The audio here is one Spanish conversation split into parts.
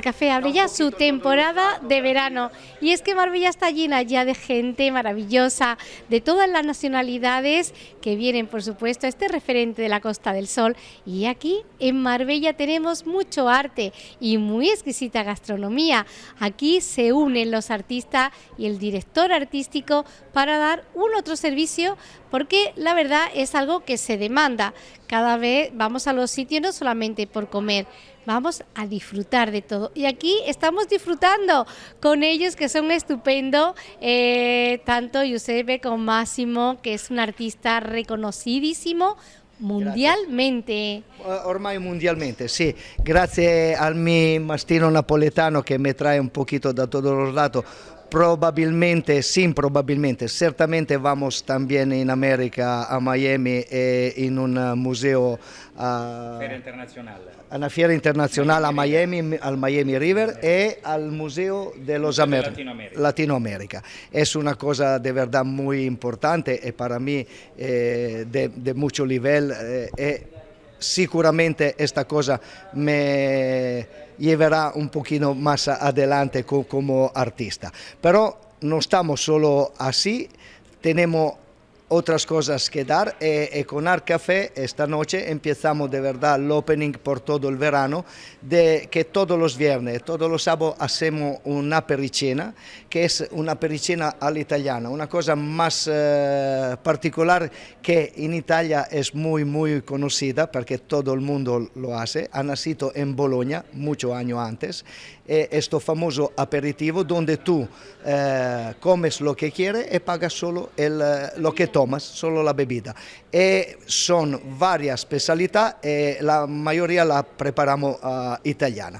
Café abre ya su temporada de verano y es que Marbella está llena ya de gente maravillosa de todas las nacionalidades que vienen por supuesto a este referente de la Costa del Sol y aquí en Marbella tenemos mucho arte y muy exquisita gastronomía. Aquí se unen los artistas y el director artístico para dar un otro servicio porque la verdad es algo que se demanda. Cada vez vamos a los sitios no solamente por comer, vamos a disfrutar de todo. Y aquí estamos disfrutando con ellos que son estupendos, eh, tanto Giuseppe como Máximo, que es un artista reconocidísimo, mundialmente. Grazie. Ormai mundialmente, sì. Grazie al mio mastino napoletano che mi trae un poquito da los lados. Probabilmente, sí, probabilmente, certamente vamos también en América, a Miami, e in un museo a, Feria internacional. a una fiera internazionale a Miami, al Miami River e al Museo de los Amer- Latinoamérica. Latinoamérica. Es una cosa de verdad muy importante y para mí eh, de, de mucho nivel. eh, e sicuramente esta cosa me llevará un poquito más adelante co- como artista. Pero no estamos solo así, tenemos otras cosas que dar. Eh, y, y con Art Café esta noche empezamos de verdad el opening por todo el verano de que todos los viernes, todos los sábados hacemos una pericena que es una pericena all'italiana, una cosa más eh, particular que en Italia es muy muy conocida porque todo el mundo lo hace, ha nacido en Bologna muchos años antes. Eh, este famoso aperitivo donde tú eh, comes lo que quieres y pagas solo el, eh, lo que tomas, solo la bebida. Y son varias especialidades y la mayoría la preparamos ah, italiana.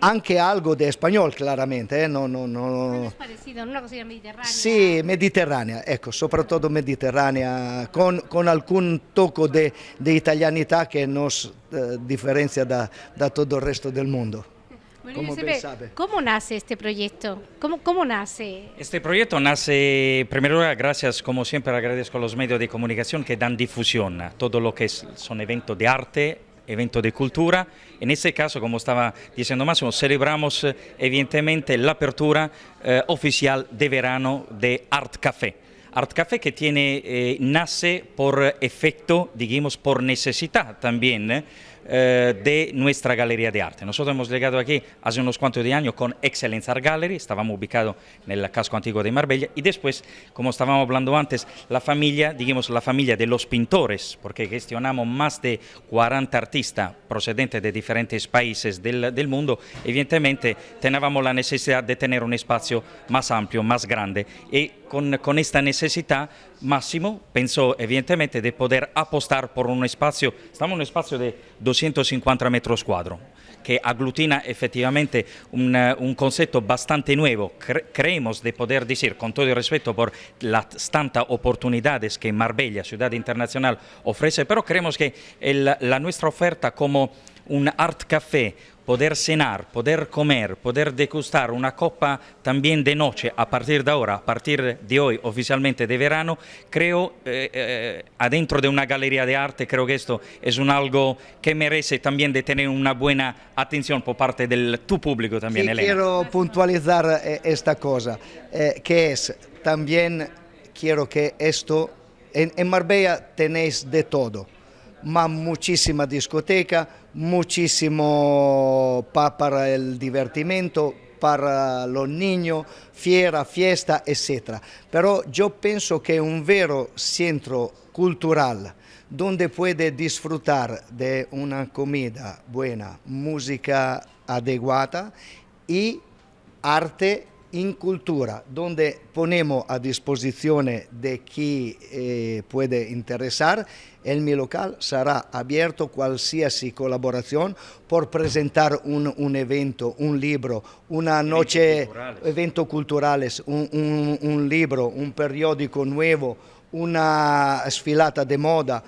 Anche algo de español, claramente, eh, no, no, no. Parecido, una cocina mediterránea. Sì, mediterranea, ecco, soprattutto mediterranea, con, con alcun tocco di italianità che nos eh, differenzia da, da tutto il resto del mondo. Bueno, Como Giuseppe, bien sabe. ¿Cómo nace este proyecto? ¿Cómo, cómo nace? Este proyecto nace, en primer lugar, gracias, como siempre, agradezco a los medios de comunicación que dan difusión a todo lo que es- son eventos de arte, eventos de cultura. En este caso, como estaba diciendo Máximo, celebramos eh, evidentemente la apertura eh, oficial de verano de Art Café. Art Café que tiene, eh, nace por efecto, digamos, por necesidad también eh, eh, de nuestra galería de arte. Nosotros hemos llegado aquí hace unos cuantos años con Excellence Art Gallery, estábamos ubicados en el casco antiguo de Marbella y después, como estábamos hablando antes, la familia, digamos, la familia de los pintores, porque gestionamos más de 40 artistas procedentes de diferentes países del, del mundo, evidentemente teníamos la necesidad de tener un espacio más amplio, más grande y con, con esta necesidad Máximo pensó evidentemente de poder apostar por un espacio, estamos en un espacio de 250 metros cuadrados, que aglutina efectivamente un, un concepto bastante nuevo. Cre- creemos de poder decir, con todo el respeto por las tantas oportunidades que Marbella, ciudad internacional, ofrece, pero creemos que el- la nuestra oferta como un art café, poder cenar, poder comer, poder degustar una copa también de noche a partir de ahora, a partir de hoy oficialmente de verano, creo eh, eh, adentro de una galería de arte, creo que esto es un algo que merece también de tener una buena atención por parte del tu público también, Sí, Elena. quiero puntualizar eh, esta cosa, eh, que es también quiero que esto, en, en Marbella tenéis de todo, ma muchísima discoteca, muchísimo pa- para el divertimento, para los niños, fiera, fiesta, etc. Pero yo pienso que un vero centro cultural donde puede disfrutar de una comida buena, música adecuada y arte in cultura, donde ponemos a disposición de quien eh, puede interesar. El mi local será abierto qualsiasi colaboración por presentar un, un evento, un libro, una noche, culturales. eventos culturales, un, un- un libro, un periódico nuevo, una sfilata de moda,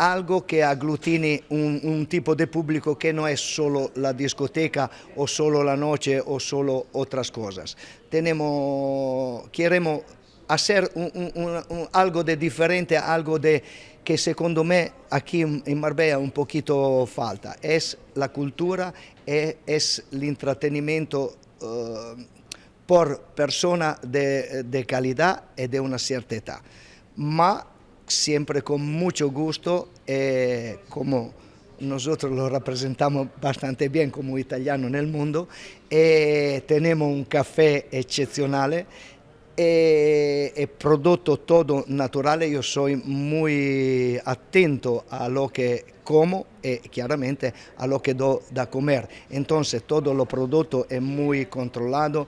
algo que aglutine un, un tipo de público que no es solo la discoteca o solo la noche o solo otras cosas. Tenemos, queremos hacer un- un- un- algo de algo de que secondo me aquí en Marbella un poquito falta, es la cultura, es, es el entretenimiento uh, por persona de, de, una cierta edad, ma siempre con mucho gusto, eh, como nosotros lo representamos bastante bien como italiano en el mundo, eh, tenemos un café excepcional e, e prodotto todo naturale, io sono muy attento a lo que como e chiaramente a lo que do da comer. Entonces todo lo prodotto è muy controllado,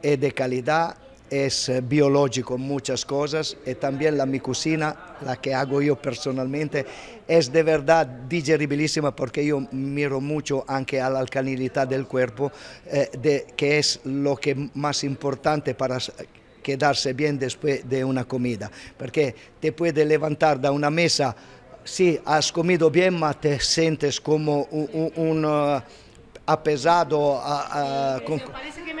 è di calidad, es biológico muchas cosas y también la mi cocina, la que hago yo personalmente, es de verdad digeribilísima porque yo miro mucho anche a la alcalinidad del cuerpo, eh, de, que es lo que más importante para quedarse bien después de una comida, porque te puede levantar da una mesa, sí, has comido bien, ma te sientes como un... un, un uh, apesado. Con...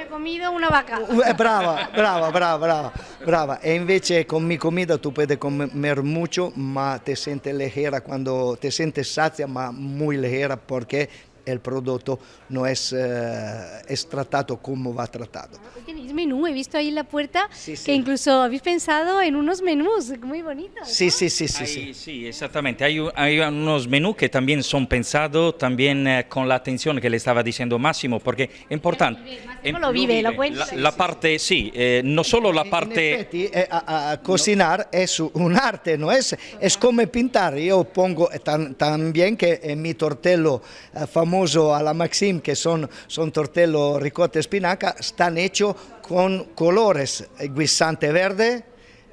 Comido una vaca. Eh, brava, brava, brava, brava, brava. E invece con mi comida tu puedes comer mucho, ma te sientes ligera cuando te sientes sacia, ma muy ligera porque el producto no es, eh, es tratado como va tratado. Tenéis menú, he visto ahí en la puerta sí, sí. que incluso habéis pensado en unos menús muy bonitos. Sí, sí, sí, sí, hay, sí. Sí, exactamente. Hay, hay, unos menús que también son pensados también eh, con la atención que le estaba diciendo Máximo, porque es importante. Máximo lo vive, lo cuenta. La, la parte, sí, eh, no solo la parte... En effetti, eh, a, a cocinar no. es un arte, no es, es como pintar. Yo pongo tan, también que en mi tortello eh, famoso a la Maxim, que son, son tortello ricotta espinaca, están hechos con colores guisante verde,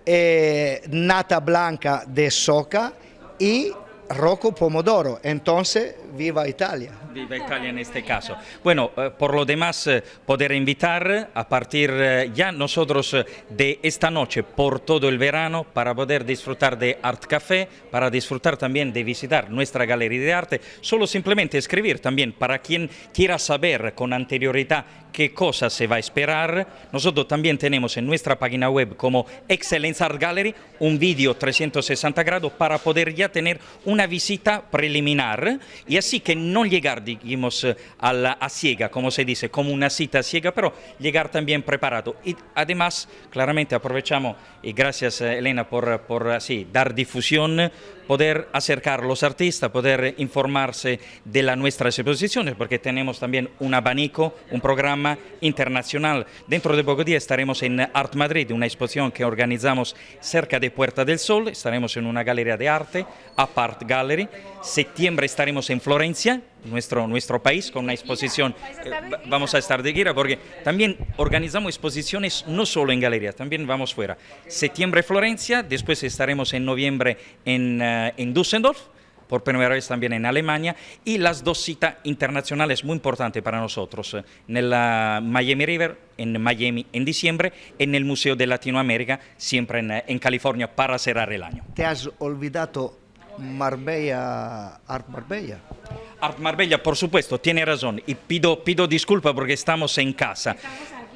eh, nata blanca de soca y roco pomodoro. Entonces, viva Italia. Viva Italia en este caso. Bueno, eh, por lo demás, eh, poder invitar a partir eh, ya nosotros eh, de esta noche por todo el verano para poder disfrutar de Art Café, para disfrutar también de visitar nuestra galería de arte, solo simplemente escribir también para quien quiera saber con anterioridad qué cosa se va a esperar. Nosotros también tenemos en nuestra página web como Excellence Art Gallery un vídeo 360 grados para poder ya tener una visita preliminar y así que no llegar, digamos, a, la, a ciega, como se dice, como una cita ciega, pero llegar también preparado. Y además, claramente aprovechamos, y gracias Elena por, por así, dar difusión, poder acercar a los artistas, poder informarse de las nuestras exposiciones, porque tenemos también un abanico, un programa internacional. Dentro de pocos días estaremos en Art Madrid, una exposición que organizamos cerca de Puerta del Sol, estaremos en una galería de arte, Apart Gallery. Septiembre estaremos en Florencia, nuestro, nuestro país, con una exposición. Eh, vamos a estar de gira porque también organizamos exposiciones no solo en galerías, también vamos fuera. Septiembre Florencia, después estaremos en noviembre en, uh, en Düsseldorf, por primera vez también en Alemania, y las dos citas internacionales muy importantes para nosotros, en la Miami River, en Miami en diciembre, en el Museo de Latinoamérica, siempre en, en California, para cerrar el año. ¿Te has olvidado Marbella, Art Marbella? Art Marbella, por supuesto, tiene razón, y pido, pido disculpas porque estamos en casa.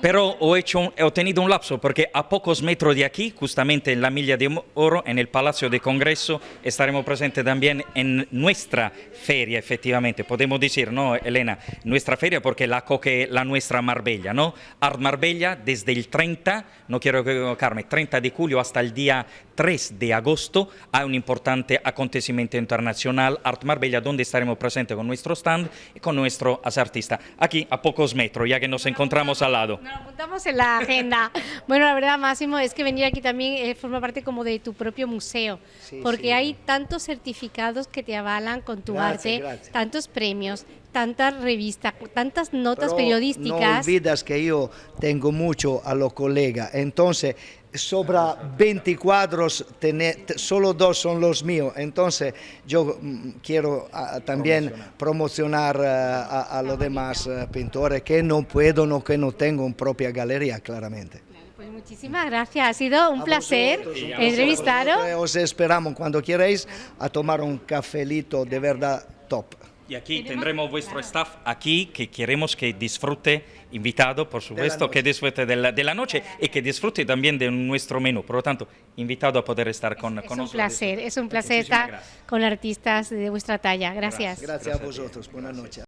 Pero he, hecho, he tenido un lapso porque a pocos metros de aquí, justamente en la Milla de Oro, en el Palacio de Congreso, estaremos presentes también en nuestra feria, efectivamente. Podemos decir, ¿no, Elena? Nuestra feria porque la coque la nuestra Marbella, ¿no? Art Marbella desde el 30, no quiero equivocarme, 30 de julio hasta el día 3 de agosto hay un importante acontecimiento internacional, Art Marbella, donde estaremos presentes con nuestro stand y con nuestro artista. Aquí, a pocos metros, ya que nos encontramos al lado. Nos apuntamos en la agenda. bueno, la verdad, Máximo, es que venir aquí también eh, forma parte como de tu propio museo, sí, porque sí. hay tantos certificados que te avalan con tu gracias, arte, gracias. tantos premios, tantas revistas, tantas notas Pero periodísticas. No olvidas que yo tengo mucho a los colegas, entonces sobra 20 cuadros, tener, solo dos son los míos, entonces yo mm, quiero uh, también promocionar uh, a, a, los demás uh, pintores que no puedo, no, que no tengo una propia galería, claramente. Pues muchísimas gracias, ha sido un a placer entrevistaros. Os esperamos cuando queráis a tomar un cafelito de verdad top. Y aquí tendremos vuestro staff aquí que queremos que disfrute, invitado por supuesto, que disfrute de la, de la, noche y que disfrute también de nuestro menú. Por lo tanto, invitado a poder estar con, es, con es un placer, es un placer estar con artistas de vuestra talla. Gracias. Gracias a vosotros. Buenas noches.